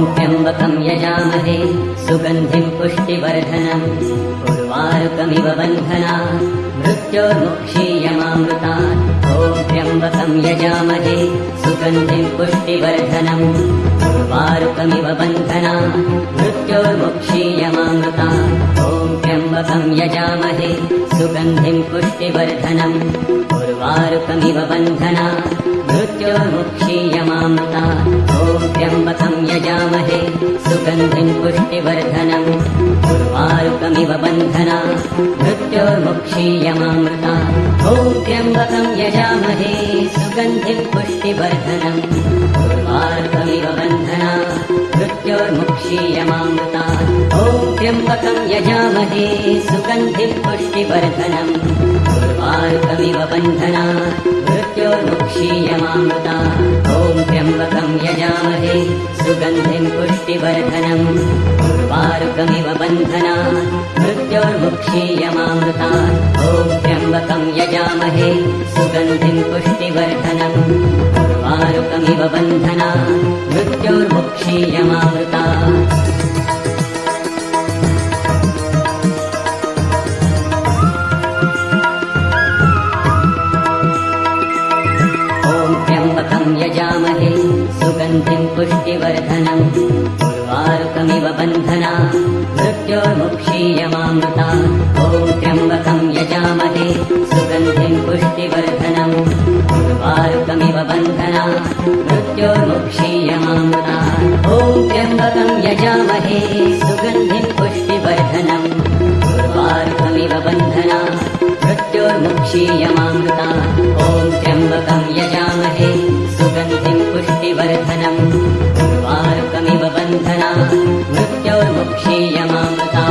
ॐ त्र्यम्बकं यजामहे सुगन्धिं पुष्टिवर्धनम् उर्वारुकमिव बन्धना मृत्योर्मुक्षीयमामृता ॐ त्र्यम्बकं यजामहे सुगन्धिं पुष्टिवर्धनम् उर्वारुकमिव बन्धना मृत्योर्मुक्षीयमामृता ॐ त्र्यम्बकं यजामहे सुगन्धिं पुष्टिवर्धनम् उर्वारुकमिव बन्धना त्र्यम्बकं यजामहे सुगन्धिं पुष्टिवर्धनम् उर्वारुकमिव बन्धना मृत्योर्मुक्षीयमामृता ॐ त्र्यम्बकं यजामहे सुगन्धिं पुष्टिवर्धनम् उर्वारुकमिव बन्धना मृत्योर्मुक्षीयमामृता ॐ त्र्यम्बकं यजामहे सुगन्धिं पुष्टिवर्धनम् उर्वारुकमिव बन्धना मृत्योर्मुक्षीयमामृता ॐ त्र्यम्बकं यजामहे सुगन्धिं पुष्टिवर्धनम् उर्वारुकमिव बन्धना मृत्योर्मुक्षीयमामृता ॐ त्र्यम्बकं यजामहे सुगन्धिं पुष्टिवर्धनम् उर्वारुकमिव बन्धना मृत्योर्मुक्षीयमामृता। ॐ त्र्यम्बकं यजामहे सुगन्धिं पुष्टिवर्धनम् उर्वारुकमिव बन्धना मृत्योर्मुक्षीयमामृता ॐ त्र्यम्बकं यजामहे सुगन्धिं पुष्टिवर्धनम् उर्वारुकमिव बन्धना मृत्योर्मुक्षीयमामृता ॐ त्र्यम्बकं यजामहे सुगन्धिं पुष्टिवर्धनम् उर्वारुकमिव बन्धना मृत्योर्मुक्षीयमामृता ॐ त्र्यम्बकं यजामहे सुगन्धिं पुष्टिवर्धनम् उर्वारुकमिव बन्धना मृत्योर्मुक्षीयमामृता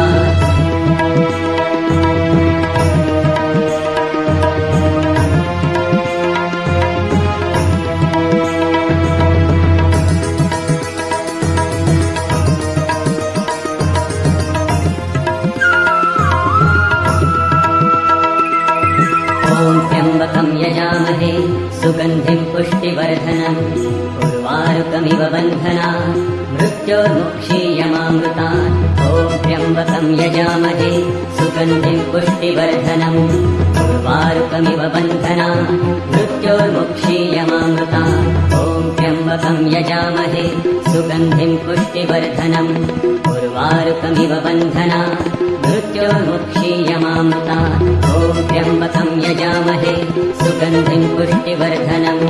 मृत्योर्मुक्षीयमामृता ॐ त्र्यम्बकं यजामहे। सुगन्धिं पुष्टिवर्धनम् उर्वारुकमिव बन्धना। मृत्योर्मुक्षीयमामृता ॐ त्र्यम्बकं यजामहे। सुगन्धिं पुष्टिवर्धनम् उर्वारुकमिव बन्धना मृत्योर्मुक्षीयमामृता ॐ त्र्यम्बकं यजामहे सुगन्धिं पुष्टिवर्धनम्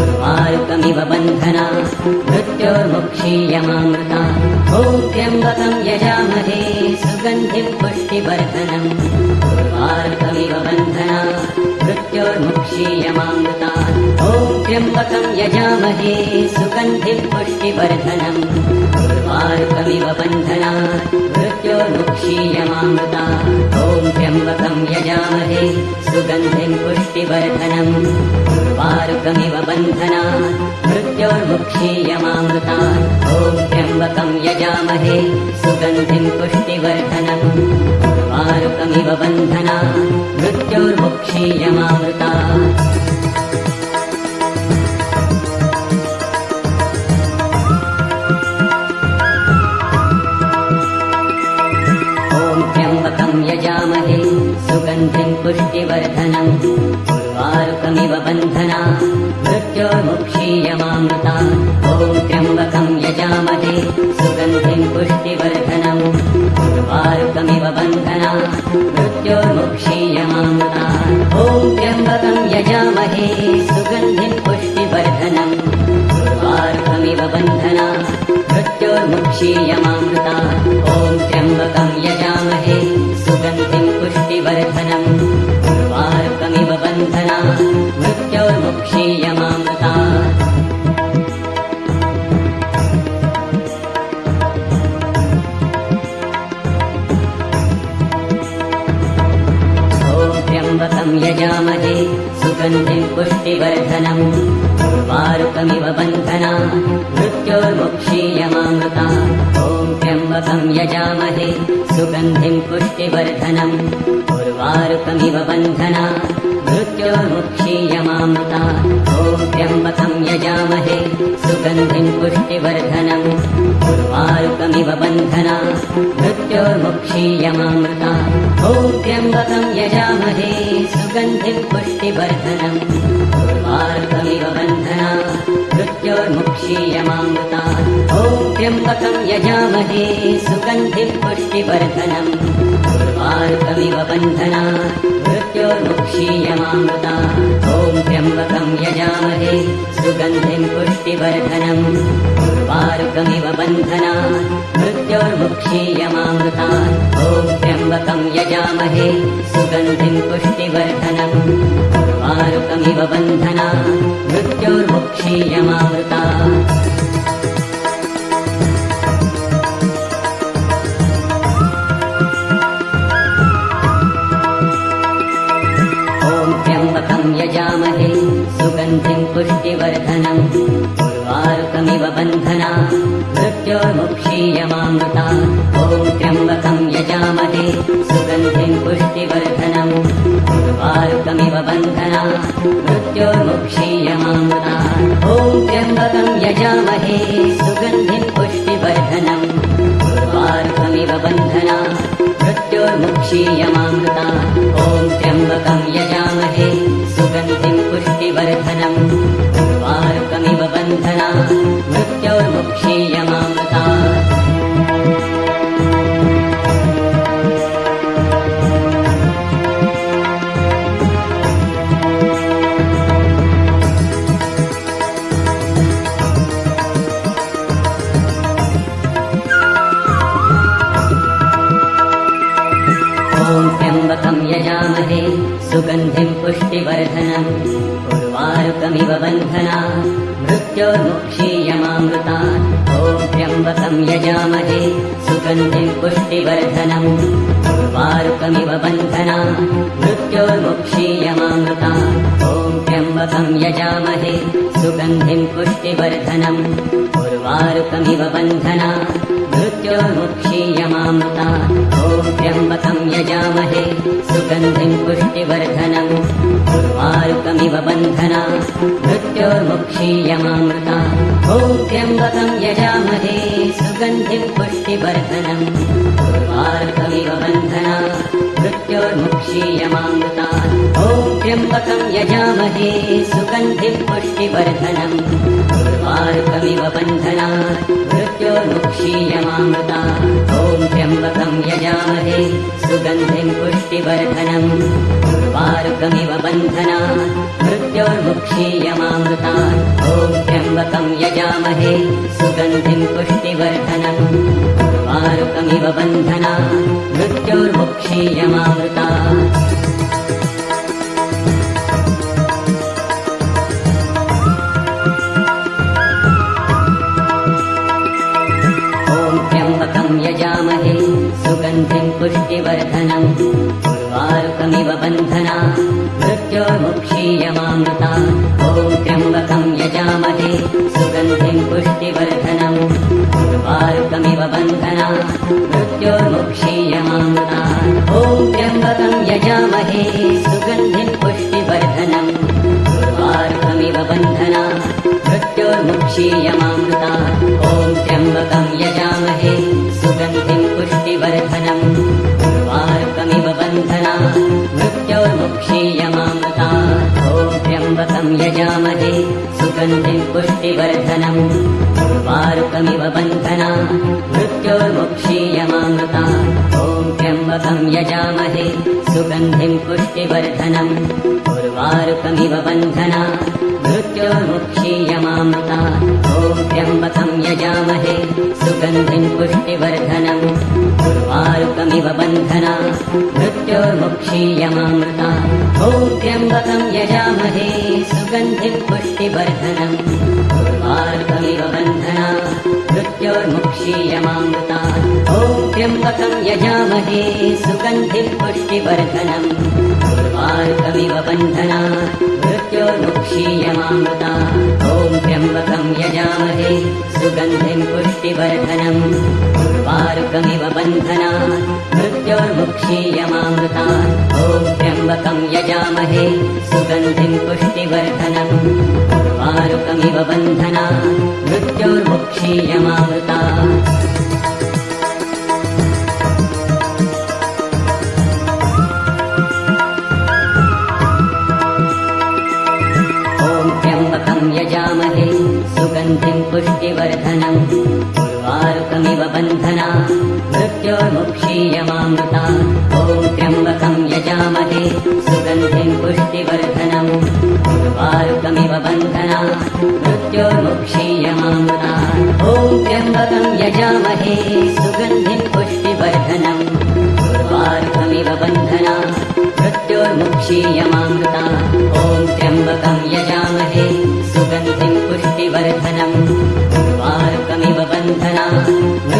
उर्वारुकमिव बन्धना मृत्योर्मुक्षीयमामृता ॐ त्र्यम्बकं यजामहे सुगन्धिं पुष्टिवर्धनम् उर्वारुकमिव बन्धना मृत्योर्मुक्षीयमामृता ॐ त्र्यम्बकं यजामहे सुगन्धिं पुष्टिवर्धनम् उर्वारुकमिव बन्धना मृत्योर्मुक्षीयमामृता। ॐ त्र्यम्बकं यजामहे सुगन्धिं पुष्टिवर्धनम् उर्वारुकमिव बन्धना मृत्योर्मुक्षीयमामृता। ॐ त्र्यम्बकं यजामहे सुगन्धिं पुष्टिवर्धनम् उर्वारुकमिव बन्धना मृत्योर्मुक्षीयमामृता मृत्योर्मुक्षीयमामृता ॐ त्र्यम्बकं यजामहे सुगन्धिं पुष्टिवर्धनम्। उर्वारुकमिव बन्धना मृत्योर्मुक्षीयमामृता ॐ त्र्यम्बकं यजामहे सुगन्धिं पुष्टिवर्धनम्। उर्वारुकमिव बन्धना मृत्योर्मुक्षीयमामृता ॐ त्र्यम्बकं उर्वारुकमिव बन्धना। मृत्योर्मुक्षीयमामृता। ॐ त्र्यम्बकं यजामहे। सुगन्धिं पुष्टिवर्धनम्। उर्वारुकमिव बन्धना। मृत्योर्मुक्षीयमामृता। ॐ त्र्यम्बकं यजामहे। सुगन्धिं पुष्टिवर्धनम्। उर्वारुकमिव बन्धना। मृत्योर्मुक्षीयमामृता त्र्यम्बकं यजामहे सुगन्धिं पुष्टिवर्धनम् उर्वारुकमिव बन्धना मृत्योर्मुक्षीयमामृता ॐ त्र्यम्बकं यजामहे सुगन्धिं पुष्टिवर्धनम् उर्वारुकमिव बन्धना मृत्योर्मुक्षीयमामृता ॐ त्र्यम्बकं यजामहे सुगन्धिं पुष्टिवर्धनम् उर्वारुकमिव बन्धना। मृत्योर्मुक्षीयमामृता ॐ त्र्यम्बकं यजामहे सुगन्धिं पुष्टिवर्धनम् उर्वारुकमिव बन्धना। मृत्योर्मुक्षीयमामृता सुगन्धिं पुष्टिवर्धनम् उर्वारुकमिव बन्धना। मृत्योर्मुक्षीयमामृता। ॐ त्र्यम्बकं यजामहे। सुगन्धिं पुष्टिवर्धनम् उर्वारुकमिव बन्धना। मृत्योर्मुक्षीयमामृता। ॐ त्र्यम्बकं यजामहे। सुगन्धिं पुष्टिवर्धनम् उर्वारुकमिव बन्धना। मृत्योर्मुक्षीयमामृता। ॐ त्र्यम्बकं यजामहे पुष्टिवर्धनम् उर्वारुकमिव बन्धना मृत्योर्मुक्षीयमामृता सुगन्धिं पुष्टिवर्धनम् उर्वारुकमिव बन्धना मृत्योर्मुक्षीयमामृता ॐ त्र्यम्बकं यजामहे सुगन्धिं पुष्टिवर्धनम्। उर्वारुकमिव बन्धना मृत्योर्मुक्षीयमामृता ॐ त्र्यम्बकं यजामहे सुगन्धिं पुष्टिवर्धनम्। उर्वारुकमिव बन्धना मृत्योर्मुक्षीयमामृता ॐ त्र्यम्बकं यजामहे सुगन्धिं पुष्टिवर्धनम्। उर्वारुकमिव बन्धना मृत्योर्मुक्षीयमामृता ॐ त्र्यम्बकं यजामहे सुगन्धिं पुष्टिवर्धनम्। उर्वारुकमिव बन्धना मृत्योर्मुक्षीयमामृता ॐ त्र्यम्बकं यजामहे सुगन्धिं पुष्टिवर्धनम् उर्वारुकमिव बन्धना मृत्योर्मुक्षीयमामृता ॐ त्र्यम्बकं यजामहे सुगन्धिं पुष्टिवर्धनम् उर्वारुकमिव बन्धना मृत्योर्मुक्षीयमामृता ॐ त्र्यम्बकं यजामहे सुगन्धिं पुष्टिवर्धनम् उर्वारुकमिव बन्धना मृत्योर्मुक्षीयमामृता ॐ त्र्यम्बकं यजामहे सुगन्धिं पुष्टिवर्धनम् उर्वारुकमिव बन्धना मृत्योर्मुक्षीयमामृता ॐ त्र्यम्बकं यजामहे सुगन्धिं पुष्टिवर्धनम् त्र्यम्बकं यजामहे सुगन्धिं पुष्टिवर्धनम् उर्वारुकमिव बन्धना मृत्योर्मुक्षीयमामृता। ॐ त्र्यम्बकं यजामहे सुगन्धिं पुष्टिवर्धनम् उर्वारुकमिव बन्धना मृत्योर्मुक्षीयमामृता ॐ त्र्यम्बकं यजामहे सुगन्धिं पुष्टिवर्धनम् उर्वारुकमिव बन्धना। मृत्योर्मुक्षीयमामृता ॐ त्र्यम्बकं यजामहे सुगन्धिं पुष्टिवर्धनम् उर्वारुकमिव बन्धना। मृत्योर्मुक्षीयमामृता ॐ त्र्यम्बकं यजामहे सुगन्धिं पुष्टिवर्धनम् उर्वारुकमिव बन्धना। मृत्योर्मुक्षीयमामृता ॐ त्र्यम्बकं यजामहे सुगन्धिं पुष्टिवर्धनम् उर्वारुकमिव बन्धना मृत्योर्मुक्षीयमामृता। ॐ त्र्यम्बकं त्र्यम्बकं यजामहे सुगन्धिं पुष्टिवर्धनम् उर्वारुकमिव बन्धना मृत्योर्मुक्षीयमामृता पुष्टिवर्धनम् उर्वारुकमिव बन्धना। मृत्योर्मुक्षीयमामृता। ॐ त्र्यम्बकं यजामहे। सुगन्धिं पुष्टिवर्धनम् उर्वारुकमिव बन्धना। मृत्योर्मुक्षीयमामृता। ॐ त्र्यम्बकं यजामहे। सुगन्धिं पुष्टिवर्धनम् उर्वारुकमिव बन्धना। मृत्योर्मुक्षीयमामृता। ॐ त्र्यम्बकं यजामहे। सुगन्धिं पुष्टिवर्धनम् उर्वारुकमिव बन्धना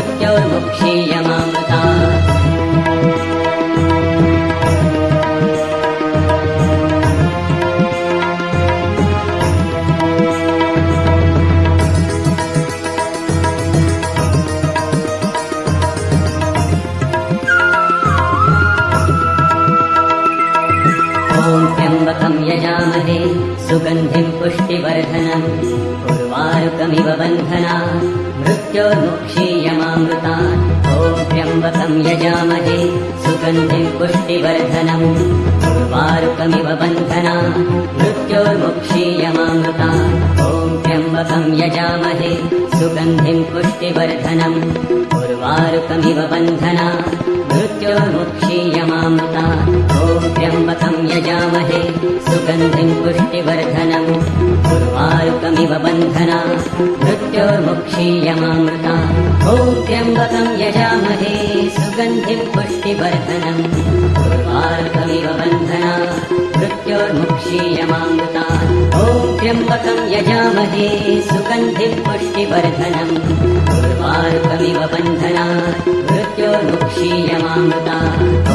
उर्वारुकमिव बन्धना। मृत्योर्मुक्षीयमामृता। ॐ त्र्यम्बकं यजामहे सुगन्धिं पुष्टिवर्धनम् उर्वारुकमिव बन्धना। मृत्योर्मुक्षीयमामृता। ॐ त्र्यम्बकं यजामहे। सुगन्धिं पुष्टिवर्धनम् उर्वारुकमिव बन्धना। मृत्योर्मुक्षीयमामृता। ॐ त्र्यम्बकं यजामहे। सुगन्धिं पुष्टिवर्धनम् उर्वारुकमिव बन्धना मृत्योर्मुक्षीयमामृता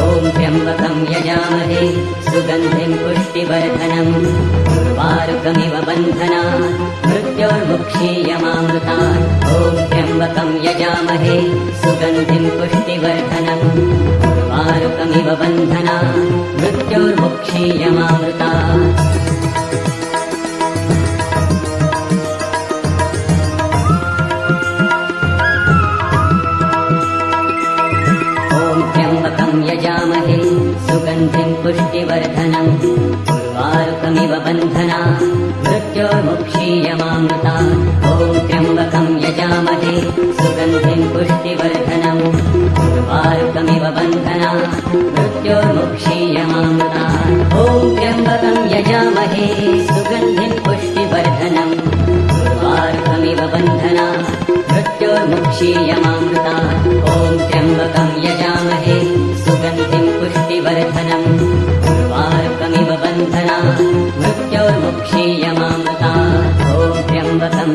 ॐ त्र्यम्बकं यजामहे सुगन्धिं पुष्टिवर्धनम्। उर्वारुकमिव बन्धना मृत्योर्मुक्षीयमामृता ॐ त्र्यम्बकं यजामहे सुगन्धिं पुष्टिवर्धनम्। उर्वारुकमिव बन्धना मृत्योर्मुक्षीयमामृता सुगन्धिं पुष्टिवर्धनम् उर्वारुकमिव बन्धना। मृत्योर्मुक्षीयमामृता। ॐ त्र्यम्बकं यजामहे। सुगन्धिं पुष्टिवर्धनम् उर्वारुकमिव बन्धना। मृत्योर्मुक्षीयमामृता। ॐ त्र्यम्बकं यजामहे। सुगन्धिं पुष्टिवर्धनम् उर्वारुकमिव बन्धना। मृत्योर्मुक्षीयमामृता। ॐ त्र्यम्बकं यजामहे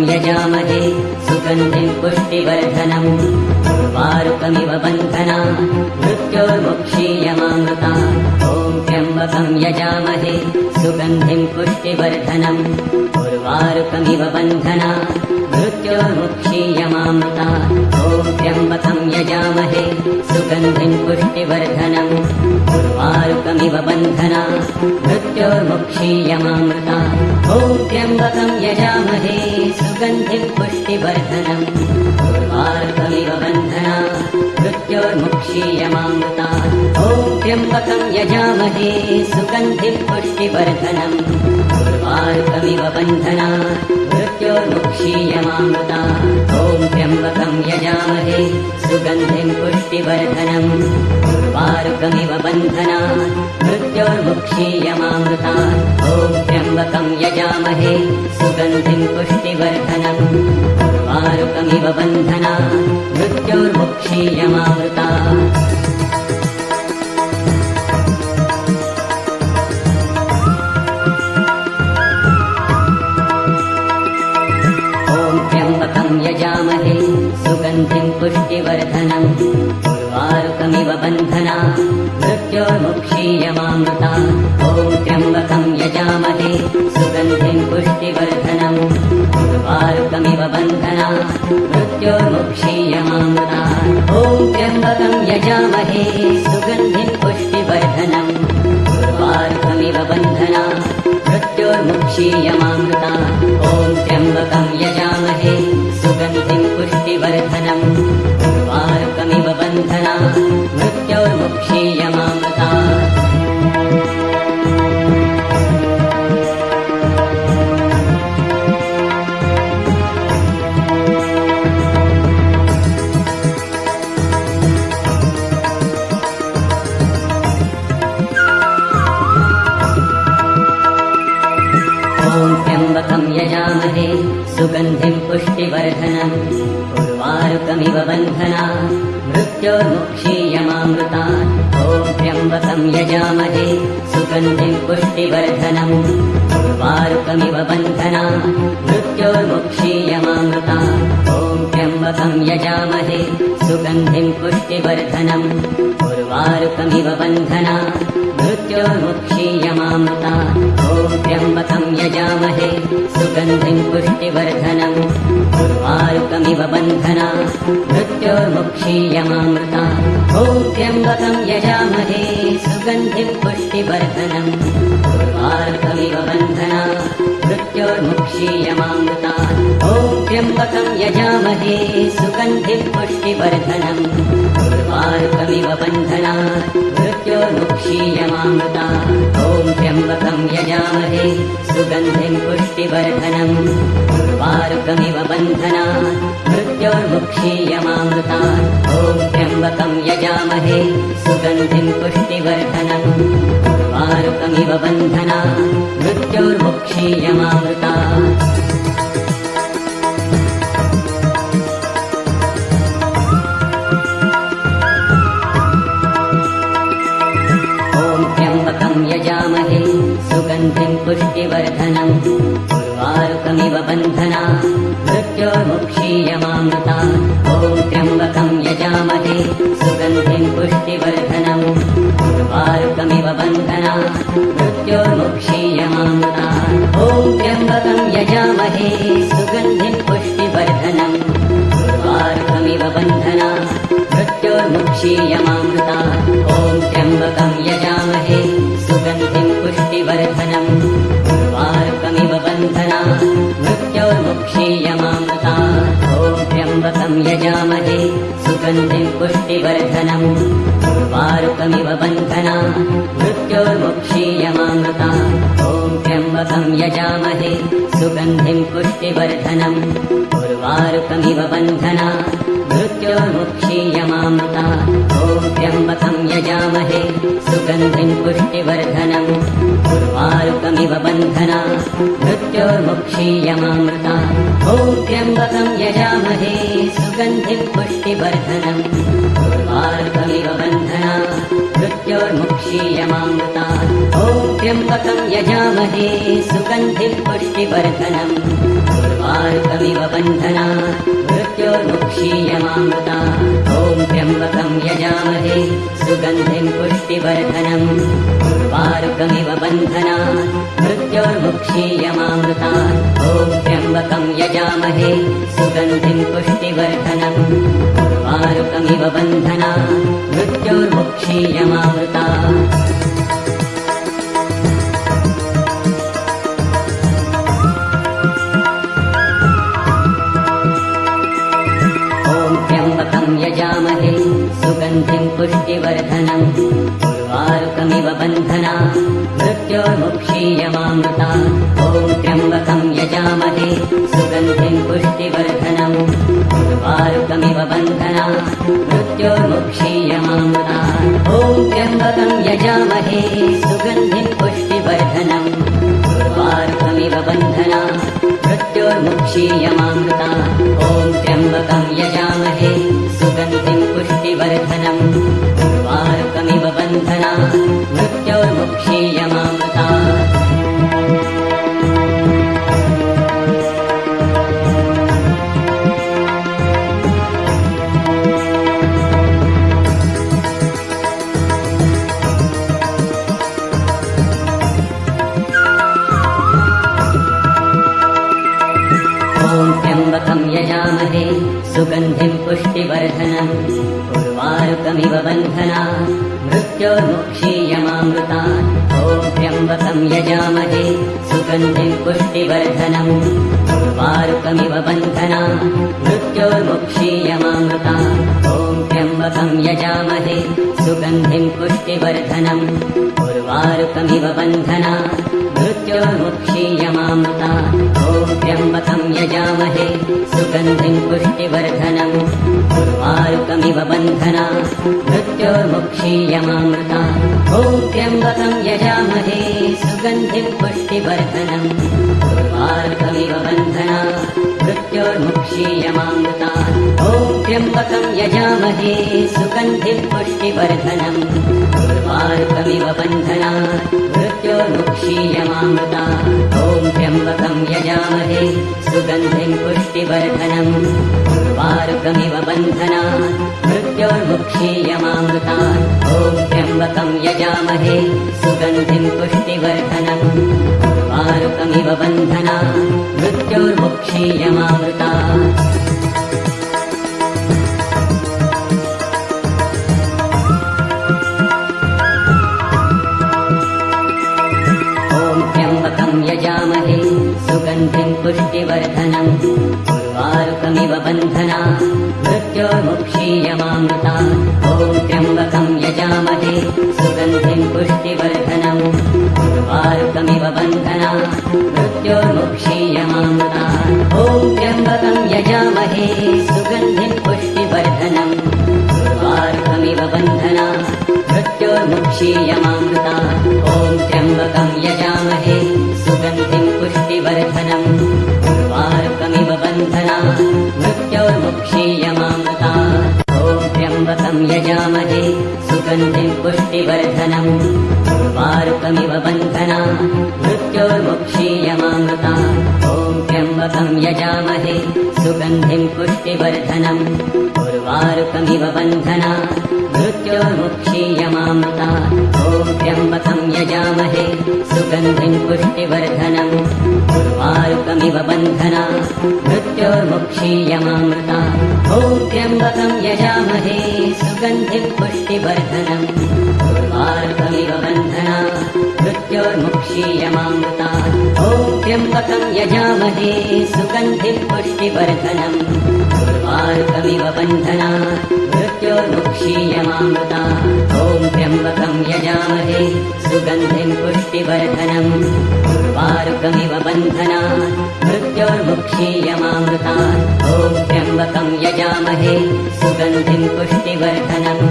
यजामहे सुगन्धिं पुष्टिवर्धनम् उर्वारुकमिव बन्धना मृत्योर्मुक्षीयमामृता। ॐ त्र्यम्बकं यजामहे सुगन्धिं पुष्टिवर्धनम् उर्वारुकमिव बन्धना मृत्योर्मुक्षीयमामृता। ॐ त्र्यम्बकं यजामहे सुगन्धिं पुष्टिवर्धनम् उर्वारुकमिव बन्धना मृत्योर्मुक्षीयमामृता। ॐ त्र्यम्बकं यजामहे सुगन्धिं पुष्टिवर्धनम् उर्वारुकमिव बन्धना मृत्योर्मुक्षीयमामृता। ॐ त्र्यम्बकं यजामहे सुगन्धिं पुष्टिवर्धनम् उर्वारुकमिव बन्धना मृत्योर्मुक्षीयमामृता ॐ त्र्यम्बकं यजामहे सुगन्धिं पुष्टिवर्धनम् उर्वारुकमिव बन्धना मृत्योर्मुक्षीयमामृता ॐ त्र्यम्बकं यजामहे सुगन्धिं पुष्टिवर्धनम् उर्वारुकमिव बन्धना मृत्योर्मुक्षीयमामृता उर्वारुकमिव बन्धना। मृत्योर्मुक्षीयमामृता ॐ त्र्यम्बकं यजामहे। सुगन्धिं पुष्टिवर्धनम्। उर्वारुकमिव बन्धना। मृत्योर्मुक्षीयमामृता ॐ त्र्यम्बकं यजामहे। सुगन्धिं पुष्टिवर्धनम्। उर्वारुकमिव मृत्योर्मुक्षीयमामृता ॐ त्र्यम्बकं यजामहे। सुगन्धिं पुष्टिवर्धनम् मृत्योर्मुक्षीयमामृता ॐ त्र्यम्बकं यजामहे सुगन्धिं पुष्टिवर्धनम्। मृत्योर्मुक्षीयमामृता ॐ त्र्यम्बकं यजामहे सुगन्धिं पुष्टिवर्धनम् उर्वारुकमिव बन्धना मृत्योर्मुक्षीयमामृता ॐ त्र्यम्बकं यजामहे सुगन्धिं पुष्टिवर्धनम्। उर्वारुकमिव बन्धना मृत्योर्मुक्षीयमामृता ॐ त्र्यम्बकं यजामहे सुगन्धिं पुष्टिवर्धनम्। उर्वारुकमिव बन्धना मृत्योर्मुक्षीयमामृता ॐ त्र्यम्बकं यजामहे सुगन्धिं पुष्टिवर्धनम् मृत्योर्मुक्षीयमामृता ॐ त्र्यम्बकं यजामहे सुगन्धिं पुष्टिवर्धनम् उर्वारुकमिव बन्धना मृत्योर्मुक्षीयमामृता ॐ त्र्यम्बकं यजामहे सुगन्धिं पुष्टिवर्धनम् उर्वारुकमिव बन्धना मृत्योर्मुक्षीयमामृता ॐ त्र्यम्बकं यजामहे सुगन्धिं पुष्टिवर्धनम् बन्धना मृत्योर्मुक्षीयमामृता ॐ त्र्यम्बकं यजामहे सुगन्धिं पुष्टिवर्धनम् उर्वारुकमिव बन्धना मृत्योर्मुक्षीयमामृता ॐ त्र्यम्बकं यजामहे सुगन्धिं पुष्टिवर्धनम् उर्वारुकमिव बन्धना मृत्योर्मुक्षीयमामृता ॐ त्र्यम्बकं यजामहे सुगन्धिं पुष्टिवर्धनम्। उर्वारुकमिव बन्धना मृत्योर्मुक्षीयमामृता ॐ त्र्यम्बकं यजामहे सुगन्धिं पुष्टिवर्धनम्। उर्वारुकमिव बन्धना मृत्योर्मुक्षीयमामृता सुगन्धिं पुष्टिवर्धनम् उर्वारुकमिव बन्धना। मृत्योर्मुक्षीयमामृता। ॐ त्र्यम्बकं यजामहे। सुगन्धिं पुष्टिवर्धनम् उर्वारुकमिव बन्धना। मृत्योर्मुक्षीयमामृता। ॐ त्र्यम्बकं यजामहे। सुगन्धिं पुष्टिवर्धनम् उर्वारुकमिव बन्धना। मृत्योर्मुक्षीयमामृता। ॐ त्र्यम्बकं यजामहे पुष्टिवर्धनम् त्र्यम्बकं यजामहे सुगन्धिं पुष्टिवर्धनम् उर्वारुकमिव बन्धना मृत्योर्मुक्षीयमामृता ॐ त्र्यम्बकं यजामहे सुगन्धिं पुष्टिवर्धनम् उर्वारुकमिव बन्धना मृत्योर्मुक्षीयमामृता ॐ त्र्यम्बकं यजामहे सुगन्धिं पुष्टिवर्धनम्। उर्वारुकमिव बन्धना। मृत्योर्मुक्षीयमामृता ॐ त्र्यम्बकं यजामहे सुगन्धिं पुष्टिवर्धनम्। उर्वारुकमिव बन्धना मृत्योर्मुक्षीयमामृता ॐ त्र्यम्बकं यजामहे सुगन्धिं पुष्टिवर्धनम् उर्वारुकमिव बन्धना मृत्योर्मुक्षीयमामृता ॐ त्र्यम्बकं यजामहे सुगन्धिं पुष्टिवर्धनम् उर्वारुकमिव बन्धना मृत्योर्मुक्षीयमामृता ॐ त्र्यम्बकं यजामहे सुगन्धिं पुष्टिवर्धनम् उर्वारुकमिव बन्धना मृत्योर्मुक्षीयमामृता ॐ त्र्यम्बकं यजामहे सुगन्धिं पुष्टिवर्धनम् उर्वारुकमिव बन्धना मृत्योर्मुक्षीयमामृता। ॐ त्र्यम्बकं यजामहे सुगन्धिं पुष्टिवर्धनम् उर्वारुकमिव बन्धना मृत्योर्मुक्षीयमामृता। ॐ त्र्यम्बकं यजामहे सुगन्धिं पुष्टिवर्धनम् उर्वारुकमिव बन्धना मृत्योर्मुक्षीयमामृता। ॐ त्र्यम्बकं यजामहे सुगन्धिं पुष्टिवर्धनम् उर्वारुकमिव बन्धना मृत्योर्मुक्षीयमामृता ॐ त्र्यम्बकं यजामहे सुगन्धिं पुष्टिवर्धनम्। उर्वारुकमिव बन्धना मृत्योर्मुक्षीयमामृता ॐ त्र्यम्बकं यजामहे सुगन्धिं पुष्टिवर्धनम्। उर्वारुकमिव बन्धना मृत्योर्मुक्षीयमामृता ॐ त्र्यम्बकं यजामहे सुगन्धिं पुष्टिवर्धनम् उर्वारुकमिव बन्धना मृत्योर्मुक्षीयमामृता ॐ त्र्यम्बकं यजामहे सुगन्धिं पुष्टिवर्धनम् उर्वारुकमिव बन्धना मृत्योर्मुक्षीयमामृता ॐ त्र्यम्बकं यजामहे सुगन्धिं पुष्टिवर्धनम् उर्वारुकमिव बन्धना मृत्योर्मुक्षीयमामृता ॐ त्र्यम्बकं यजामहे सुगन्धिं पुष्टिवर्धनम् उर्वारुकमिव बन्धना मृत्योर्मुक्षीयमामृता ॐ त्र्यम्बकं यजामहे सुगन्धिं पुष्टिवर्धनम्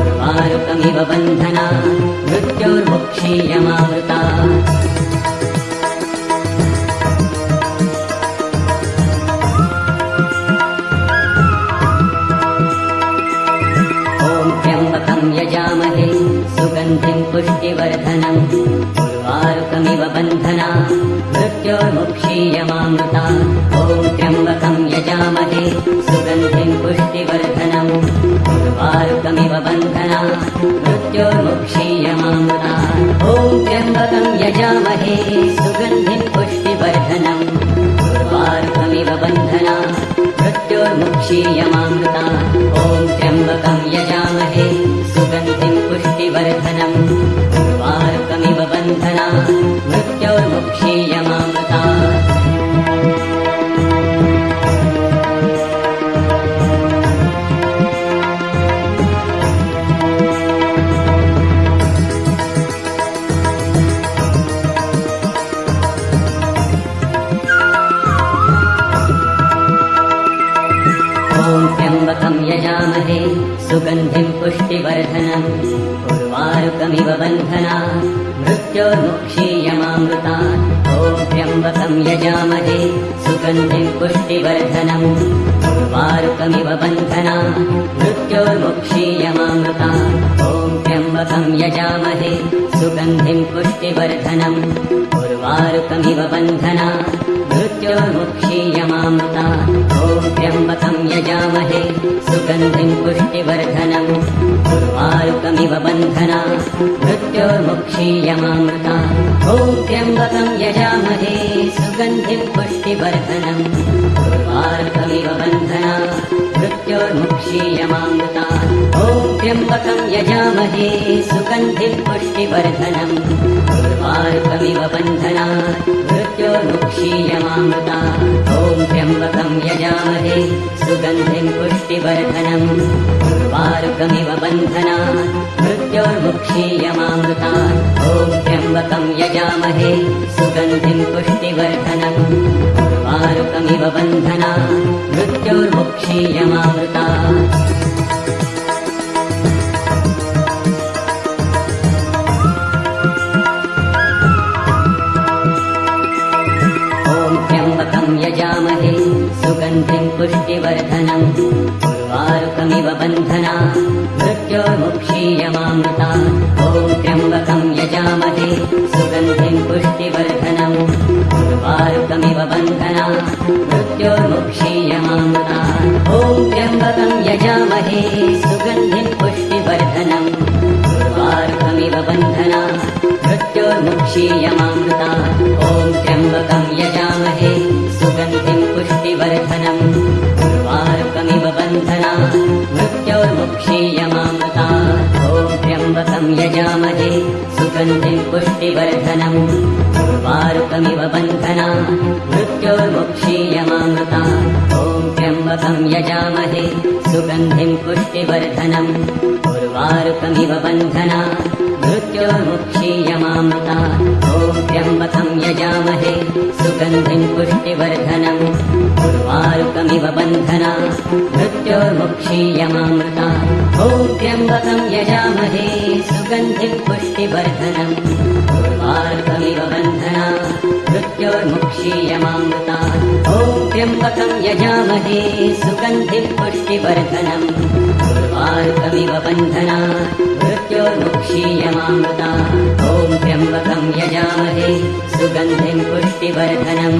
उर्वारुकमिव बन्धना मृत्योर्मुक्षीयमामृता सुगन्धिं पुष्टिवर्धनम् उर्वारुकमिव बन्धना मृत्योर्मुक्षीयमामृता ॐ त्र्यम्बकं यजामहे सुगन्धिं पुष्टिवर्धनम् उर्वारुकमिव बन्धना मृत्योर्मुक्षीयमामृता ॐ त्र्यम्बकं यजामहे सुगन्धिं पुष्टिवर्धनम् उर्वारुकमिव बन्धना मृत्योर्मुक्षीयमामृता ॐ त्र्यम्बकं यजामहे सुगन्धिं पुष्टिवर्धनम् त्र्यम्बकं यजामहे सुगन्धिं पुष्टिवर्धनम् उर्वारुकमिव बन्धना मृत्योर्मुक्षीयमामृता त्र्यम्बकं यजामहे सुगन्धिं पुष्टिवर्धनम् उर्वारुकमिव बन्धना मृत्योर्मुक्षीयमामृता ॐ त्र्यम्बकं यजामहे सुगन्धिं पुष्टिवर्धनम्। उर्वारुकमिव बन्धना मृत्योर्मुक्षीयमामृता। ॐ त्र्यम्बकं यजामहे सुगन्धिं पुष्टिवर्धनम्। उर्वारुकमिव बन्धना मृत्योर्मुक्षीयमामृता पुष्टिवर्धनम्। उर्वारुकमिव बन्धना। मृत्योर्मुक्षीयमामृता। ॐ त्र्यम्बकं यजामहे। सुगन्धिं पुष्टिवर्धनम्। उर्वारुकमिव बन्धना। मृत्योर्मुक्षीयमामृता। ॐ त्र्यम्बकं यजामहे। सुगन्धिं पुष्टिवर्धनम्। उर्वारुकमिव बन्धना। मृत्योर्मुक्षीयमामृता। ॐ त्र्यम्बकं यजामहे सुगन्धिं पुष्टिवर्धनम्। उर्वारुकमिव बन्धना मृत्योर्मुक्षीयमामृता। ॐ त्र्यम्बकं यजामहे सुगन्धिं पुष्टिवर्धनम् उर्वारुकमिव बन्धना मृत्योर्मुक्षीयमामृता ॐ त्र्यम्बकं यजामहे सुगन्धिं पुष्टिवर्धनम् उर्वारुकमिव बन्धना मृत्योर्मुक्षीयमामृता ॐ त्र्यम्बकं यजामहे सुगन्धिं पुष्टिवर्धनम् उर्वारुकमिव बन्धना मृत्योर्मुक्षीयमामृता ॐ त्र्यम्बकं यजामहे सुगन्धिं पुष्टिवर्धनम् उर्वारुकमिव बन्धना मृत्योर्मुक्षीयमामृता। ॐ त्र्यम्बकं यजामहे सुगन्धिं पुष्टिवर्धनम्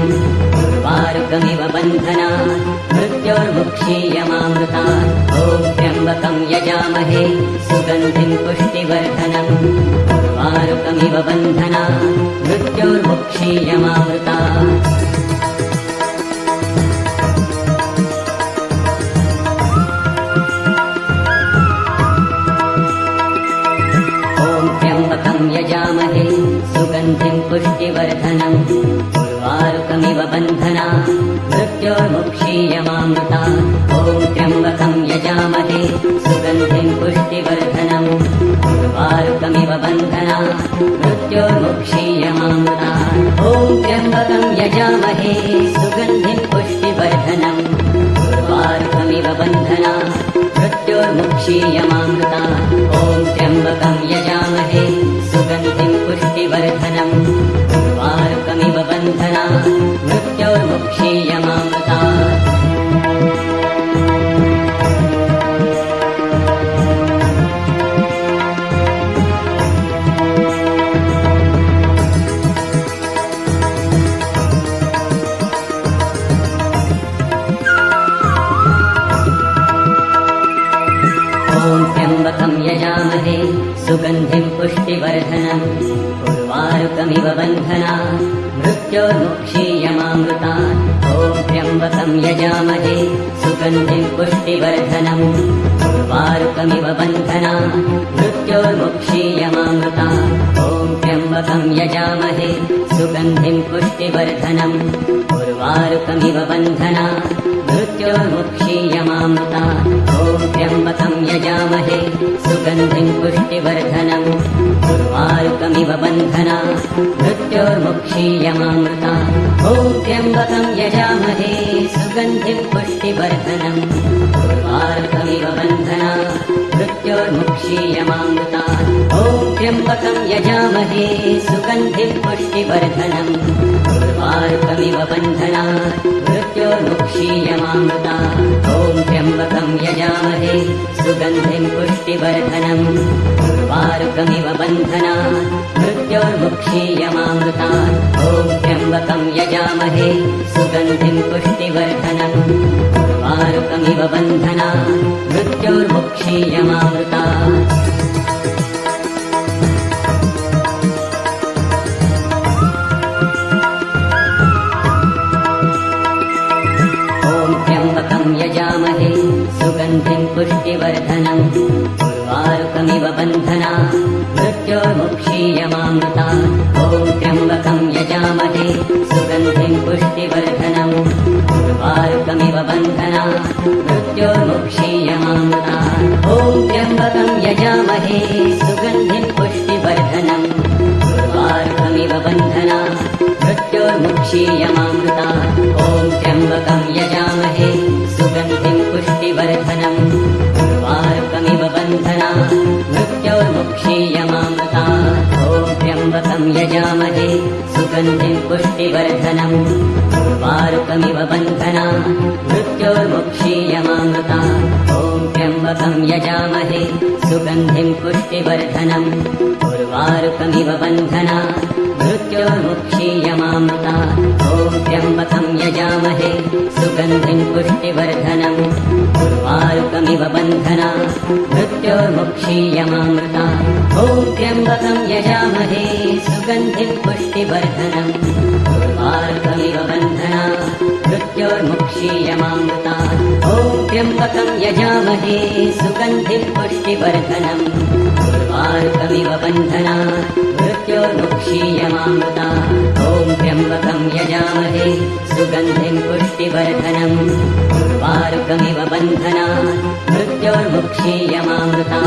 उर्वारुकमिव बन्धना मृत्योर्मुक्षीयमामृता। ॐ त्र्यम्बकं यजामहे सुगन्धिं पुष्टिवर्धनम् उर्वारुकमिव बन्धना मृत्योर्मुक्षीयमामृता सुगन्धिं पुष्टिवर्धनम् उर्वारुकमिव बन्धना। मृत्योर्मुक्षीयमामृता। ॐ त्र्यम्बकं यजामहे। सुगन्धिं पुष्टिवर्धनम् उर्वारुकमिव बन्धना। मृत्योर्मुक्षीयमामृता। ॐ त्र्यम्बकं यजामहे। सुगन्धिं पुष्टिवर्धनम् उर्वारुकमिव बन्धना। मृत्योर्मुक्षीयमामृता। ॐ त्र्यम्बकं पुष्टिवर्धनम् उर्वारुकमिव बन्धना मृत्योर्मुक्षीयमामृता। ॐ त्र्यम्बकं यजामहे सुगन्धिं पुष्टिवर्धनम्। उर्वारुकमिव बन्धना मृत्योर्मुक्षीयमामृता। ॐ त्र्यम्बकं यजामहे सुगन्धिं पुष्टिवर्धनम्। उर्वारुकमिव बन्धना मृत्योर्मुक्षीयमामृता पुष्टिवर्धनम्। उर्वारुकमिव बन्धना। मृत्योर्मुक्षीयमामृता। ॐ यजामहे। सुगन्धिम् पुष्टिवर्धनम्। उर्वारुकमिव बन्धना। मृत्योर्मुक्षीयमामृता। ॐ त्र्यम्बकम् यजामहे। सुगन्धिम् पुष्टिवर्धनम्। उर्वारुकमिव बन्धना। मृत्योर्मुक्षीयमामृता। ॐ त्र्यम्बकम् यजामहे। सुगन्धिम् पुष्टिवर्धनम् उर्वारुकमिव बन्धना। मृत्योर्मुक्षीयमामृता ॐ त्र्यम्बकम् यजामहे सुगन्धिम् पुष्टिवर्धनम्। उर्वारुकमिव बन्धना। मृत्योर्मुक्षीयमामृता ॐ त्र्यम्बकम् यजामहे सुगन्धिम् पुष्टिवर्धनम्। उर्वारुकमिव बन्धना। मृत्योर्मुक्षीयमामृता ॐ त्र्यम्बकम् यजामहे सुगन्धिम् पुष्टिवर्धनम् बन्धना मृत्योर्मुक्षीयमामृता ॐ त्र्यम्बकम् यजामहे सुगन्धिम् पुष्टिवर्धनम् उर्वारुकमिव बन्धना मृत्योर्मुक्षीयमामृता ॐ त्र्यम्बकम् यजामहे सुगन्धिम् पुष्टिवर्धनम् उर्वारुकमिव बन्धना मृत्योर्मुक्षीयमामृता ॐ त्र्यम्बकम् यजामहे सुगन्धिम् पुष्टिवर्धनम्। उर्वारुकमिव बन्धना मृत्योर्मुक्षीयमामृता।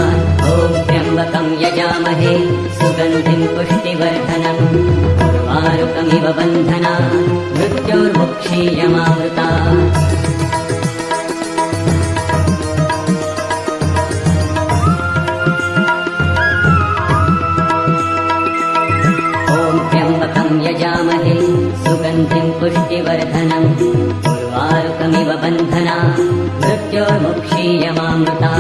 ॐ त्र्यम्बकम् यजामहे सुगन्धिम् पुष्टिवर्धनम्। उर्वारुकमिव बन्धना मृत्योर्मुक्षीयमामृता पुष्टिवर्धनम् उर्वारुकमिव बन्धना। मृत्योर्मुक्षीयमामृता।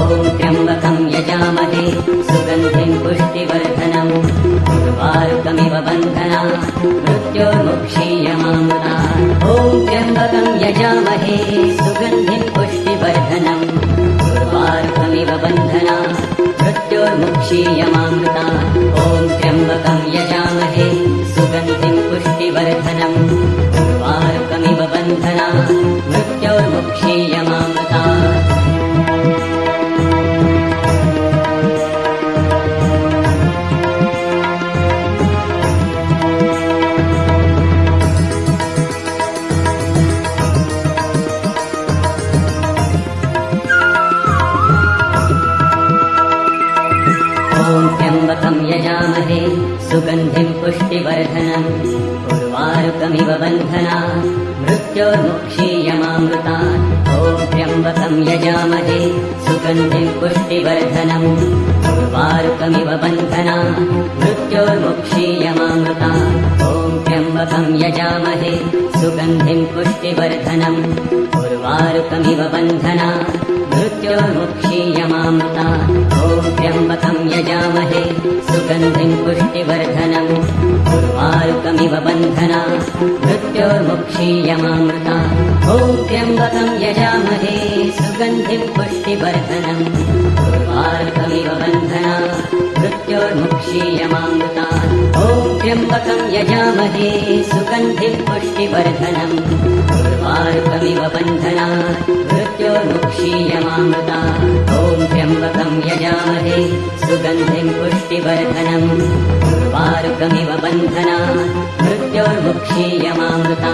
ॐ त्र्यम्बकम् यजामहे। सुगन्धिम् पुष्टिवर्धनम्। उर्वारुकमिव बन्धना। मृत्योर्मुक्षीयमामृता। ॐ त्र्यम्बकम् यजामहे। सुगन्धिम् पुष्टिवर्धनम्। उर्वारुकमिव बन्धना। मृत्योर्मुक्षीयमामृता ॐ त्र्यम्बकम् यजामहे सुगन्धिम् पुष्टिवर्धनम् उर्वारुकमिव बन्धना मृत्योर्मुक्षीयमामृता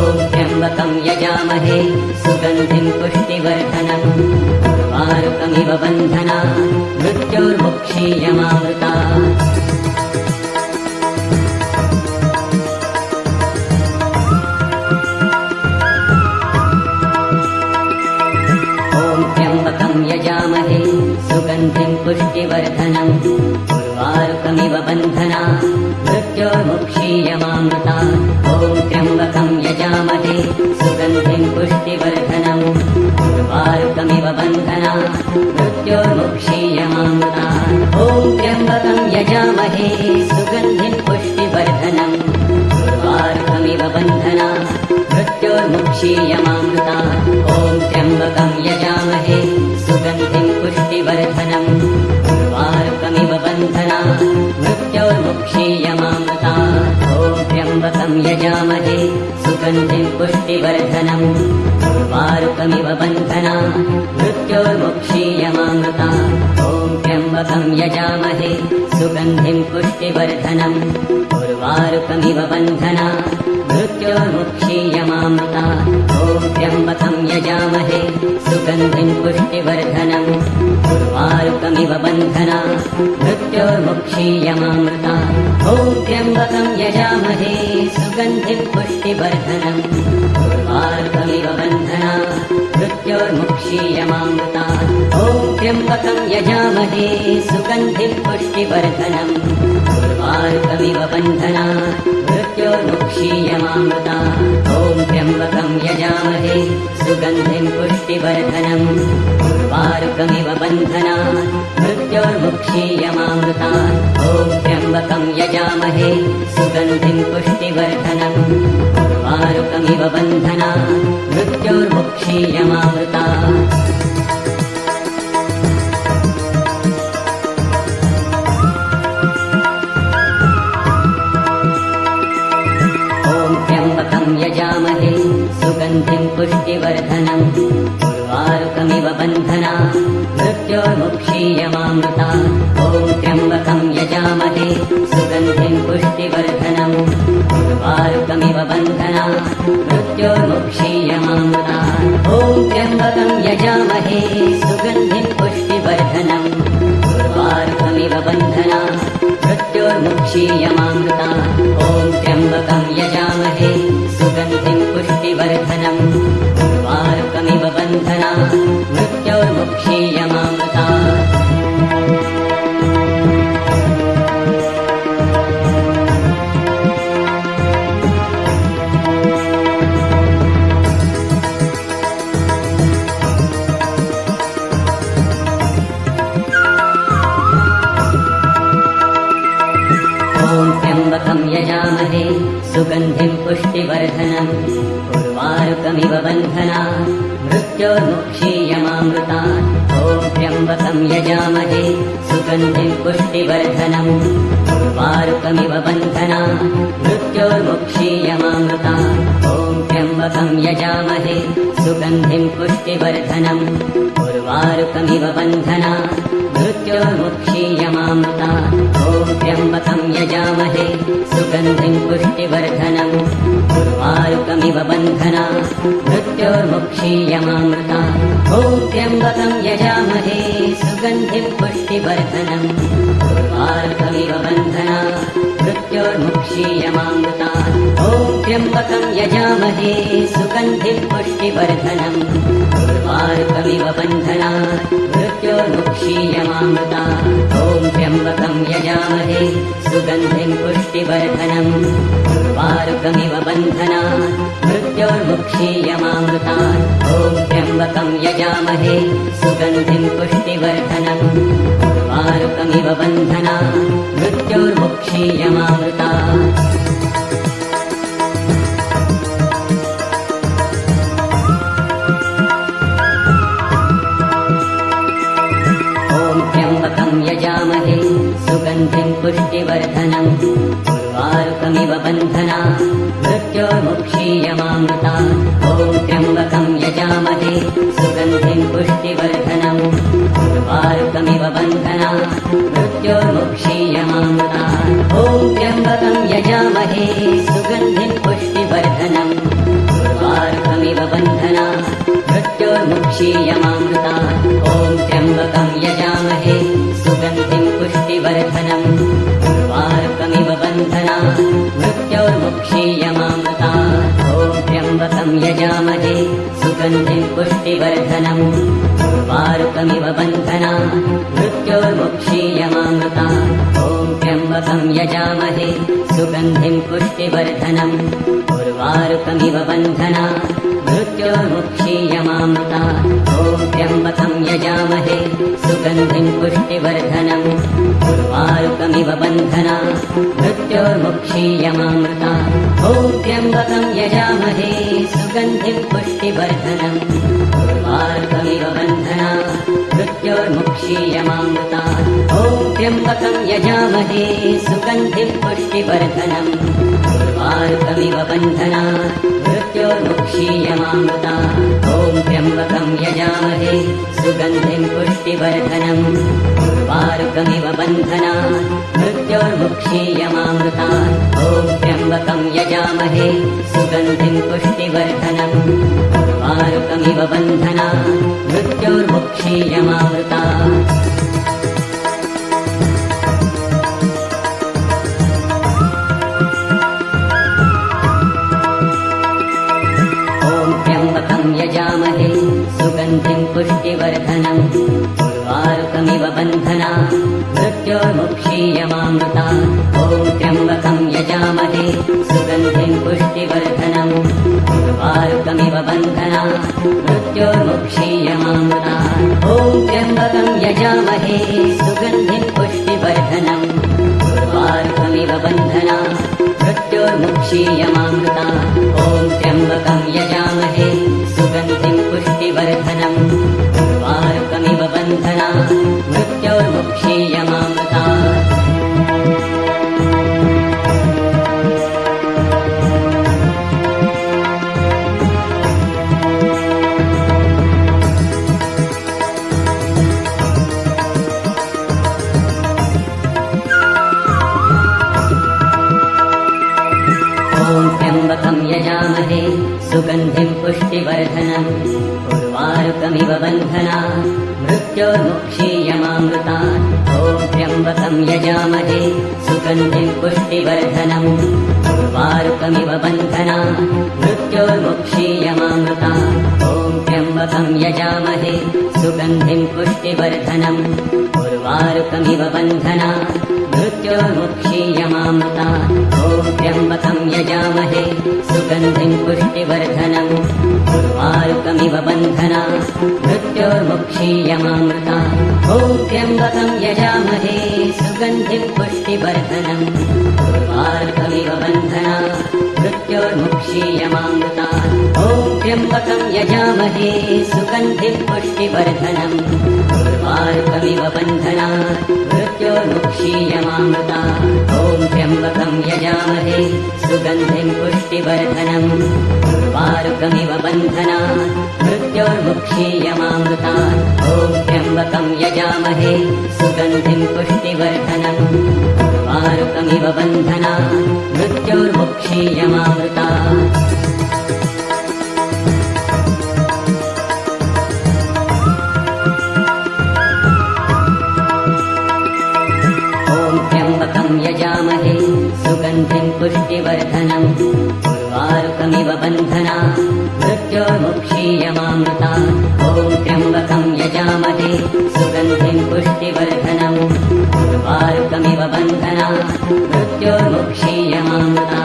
ॐ त्र्यम्बकम् यजामहे सुगन्धिम् पुष्टिवर्धनम् उर्वारुकमिव बन्धना मृत्योर्मुक्षीयमामृता पुष्टिवर्धनम् उर्वारुकमिव बन्धना मृत्योर्मुक्षीयमामृता। ॐ त्र्यम्बकम् यजामहे सुगन्धिम् पुष्टिवर्धनम् उर्वारुकमिव बन्धना मृत्योर्मुक्षीयमामृता। ॐ त्र्यम्बकम् यजामहे सुगन्धिम् पुष्टिवर्धनम् उर्वारुकमिव बन्धना मृत्योर्मुक्षीयमामृता। ॐ त्र्यम्बकम् यजामहे सुगन्धिम् पुष्टिवर्धनम् मृत्योर्मुक्षीयमामृता ॐ त्र्यम्बकम् यजामहे सुगन्धिम् पुष्टिवर्धनम् उर्वारुकमिव बन्धना मृत्योर्मुक्षीयमामृता ॐ त्र्यम्बकम् यजामहे सुगन्धिम् पुष्टिवर्धनम् उर्वारुकमिव बन्धना मृत्योर्मुक्षीयमामृता ॐ त्र्यम्बकम् यजामहे सुगन्धिम् पुष्टिवर्धनम् उर्वारुकमिव बन्धना मृत्योर्मुक्षीयमामृता ॐ त्र्यम्बकम् यजामहे सुगन्धिम् पुष्टिवर्धनम् उर्वारुकमिव बन्धना मृत्योर्मुक्षीयमामृता ॐ त्र्यम्बकम् यजामहे सुगन्धिम् पुष्टिवर्धनम् उर्वारुकमिव बन्धना मृत्योर्मुक्षीयमामृता ॐ त्र्यम्बकम् यजामहे सुगन्धिम् पुष्टिवर्धनम् उर्वारुकमिव बन्धना मृत्योर्मुक्षीयमामृता ॐ त्र्यम्बकम् यजामहे सुगन्धिम् पुष्टिवर्धनम् उर्वारुकमिव बन्धना मृत्योर्मुक्षीयमामृता पुष्टिवर्धनम् उर्वारुकमिव बन्धना मृत्योर्मुक्षीयमामृता ॐ त्र्यम्बकम् यजामहे सुगन्धिम् पुष्टिवर्धनम् उर्वारुकमिव बन्धना मृत्योर्मुक्षीयमामृता ॐ त्र्यम्बकम् यजामहे सुगन्धिम् पुष्टिवर्धनम् उर्वारुकमिव बन्धना मृत्योर्मुक्षीयमामृता पुष्टिवर्धनम् उर्वारुकमिव बन्धना मृत्योर्मुक्षीयमामृता ॐ त्र्यम्बकम् यजामहे सुगन्धिम् पुष्टिवर्धनम्। उर्वारुकमिव बन्धना मृत्योर्मुक्षीयमामृता ॐ त्र्यम्बकम् यजामहे सुगन्धिम् पुष्टिवर्धनम्। उर्वारुकमिव बन्धना मृत्योर्मुक्षीयमामृता ॐ त्र्यम्बकम् यजामहे सुगन्धिम् पुष्टिवर्धनम् उर्वारुकमिव बन्धना मृत्योर्मुक्षीयमामृता। ॐ त्र्यम्बकम् यजामहे सुगन्धिम् पुष्टिवर्धनम् उर्वारुकमिव बन्धना मृत्योर्मुक्षीयमामृता ॐ त्र्यम्बकम् यजामहे सुगन्धिम् पुष्टिवर्धनम् उर्वारुकमिव बन्धना मृत्योर्मुक्षीयमामृता ॐ त्र्यम्बकम् यजामहे सुगन्धिम् पुष्टिवर्धनम् उर्वारुकमिव बन्धना मृत्योर्मुक्षीयमामृता ॐ त्र्यम्बकम् यजामहे सुगन्धिम् पुष्टिवर्धनम् बन्धना मृत्योर्मुक्षीयमामृता ॐ त्र्यम्बकम् यजामहे सुगन्धिम् पुष्टिवर्धनम् उर्वारुकमिव बन्धना मृत्योर्मुक्षीयमामृता ॐ त्र्यम्बकम् यजामहे सुगन्धिम् पुष्टिवर्धनम् उर्वारुकमिव बन्धना मृत्योर्मुक्षीयमामृता ॐ त्र्यम्बकम् यजामहे सुगन्धिम् पुष्टिवर्धनम् उर्वारुकमिव बन्धना मृत्योर्मुक्षीयमामृता। ॐ त्र्यम्बकम् यजामहे सुगन्धिम् पुष्टिवर्धनम्। उर्वारुकमिव बन्धना मृत्योर्मुक्षीयमामृता। ॐ त्र्यम्बकम् यजामहे सुगन्धिम् पुष्टिवर्धनम्। उर्वारुकमिव बन्धना मृत्योर्मुक्षीयमामृता ॐ त्र्यम्बकम् यजामहे सुगन्धिम् पुष्टिवर्धनम्। उर्वारुकमिव बन्धना मृत्यो मृत्योर्मुक्षीयमामृता ॐ त्र्यम्बकं यजामहे सुगन्धिं पुष्टिवर्धनम्। उर्वारुकमिव बन्धना मृत्योर्मुक्षीयमामृता पुष्टिवर्धनम्। उर्वारुकमिव बन्धना। मृत्योर्मुक्षीयमामृता। ॐ त्र्यम्बकं यजामहे। सुगन्धिं पुष्टिवर्धनम्। उर्वारुकमिव बन्धना। मृत्योर्मुक्षीयमामृता। ॐ त्र्यम्बकं यजामहे। सुगन्धिं पुष्टिवर्धनम्। उर्वारुकमिव बन्धना। मृत्योर्मुक्षीयमामृता। ॐ त्र्यम्बकं यजामहे मृत्योर्मुक्षीयमामृता ॐ त्र्यम्बकं यजामहे सुगन्धिं पुष्टिवर्धनम् उर्वारुकमिव बन्धना मृत्योर्मुक्षीयमामृता ॐ त्र्यम्बकं यजामहे सुगन्धिं पुष्टिवर्धनम् उर्वारुकमिव बन्धना मृत्योर्मुक्षीयमामृता ॐ त्र्यम्बकं यजामहे सुगन्धिं पुष्टिवर्धनम् उर्वारुकमिव बन्धना मृत्योर्मुक्षीयमामृता ॐ त्र्यम्बकं यजामहे सुगन्धिं पुष्टिवर्धनम् उर्वारुकमिव बन्धना मृत्योर्मुक्षीयमामृता ॐ त्र्यम्बकं यजामहे सुगन्धिं पुष्टिवर्धनम् उर्वारुकमिव बन्धना मृत्योर्मुक्षीयमामृता ॐ त्र्यम्बकं यजामहे सुगन्धिं पुष्टिवर्धनम्। उर्वारुकमिव बन्धना ॐ त्र्यम्बकं यजामहे सुगन्धिं पुष्टिवर्धनम्। उर्वारुकमिव बन्धना मृत्योर्मुक्षीयमामृता यजामहे। सुगन्धिं पुष्टिवर्धनम् उर्वारुकमिव बन्धना। मृत्योर्मुक्षीयमामृता। ॐ त्र्यम्बकं यजामहे। सुगन्धिं पुष्टिवर्धनम् उर्वारुकमिव बन्धना। मृत्योर्मुक्षीयमामृता।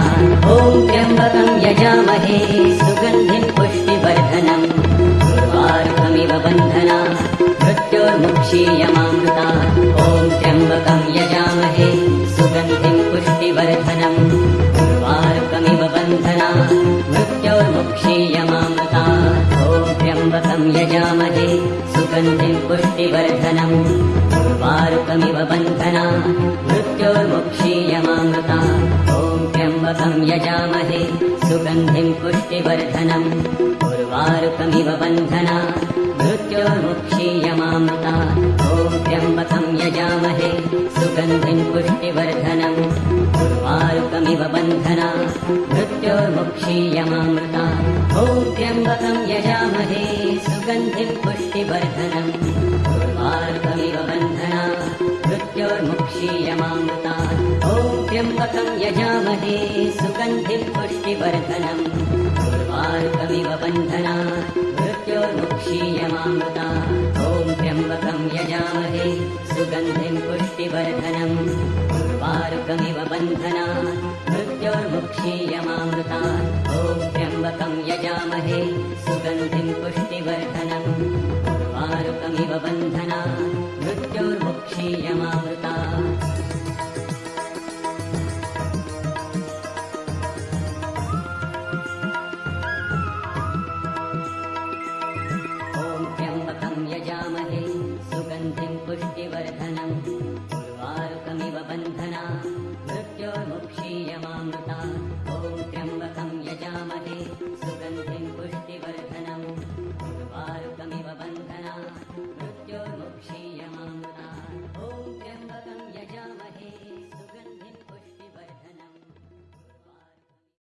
ॐ त्र्यम्बकं यजामहे। सुगन्धिं पुष्टिवर्धनम् उर्वारुकमिव बन्धना। मृत्योर्मुक्षीयमामृता। ॐ त्र्यम्बकं यजामहे सुगन्धिं पुष्टिवर्धनम् उर्वारुकमिव बन्धना मृत्योर्मुक्षीयमामृता। ॐ त्र्यम्बकं यजामहे सुगन्धिं पुष्टिवर्धनम् उर्वारुकमिव बन्धना मृत्योर्मुक्षीयमामृता। ॐ त्र्यम्बकं यजामहे सुगन्धिं पुष्टिवर्धनम्। उर्वारुकमिव बन्धना मृत्योर्मुक्षीयमामृता ॐ त्र्यम्बकं यजामहे सुगन्धिं पुष्टिवर्धनम् उर्वारुकमिव बन्धना। मृत्योर्मुक्षीयमामृता ॐ त्र्यम्बकं यजामहे सुगन्धिं पुष्टिवर्धनम् उर्वारुकमिव बन्धना। मृत्योर्मुक्षीयमामृता ॐ त्र्यम्बकं यजामहे सुगन्धिं पुष्टिवर्धनम् उर्वारुकमिव बन्धना ुक्षीयमामृता ॐ त्र्यम्बकम् यजामहे सुगन्धिम् पुष्टिवर्धनम् पारुकमिव बन्धना मृत्योर्मुक्षीयमामृता। ॐ त्र्यम्बकम् यजामहे सुगन्धिम् पुष्टिवर्धनम् पारुकमिव बन्धना मृत्योर्मुक्षीयमामृता।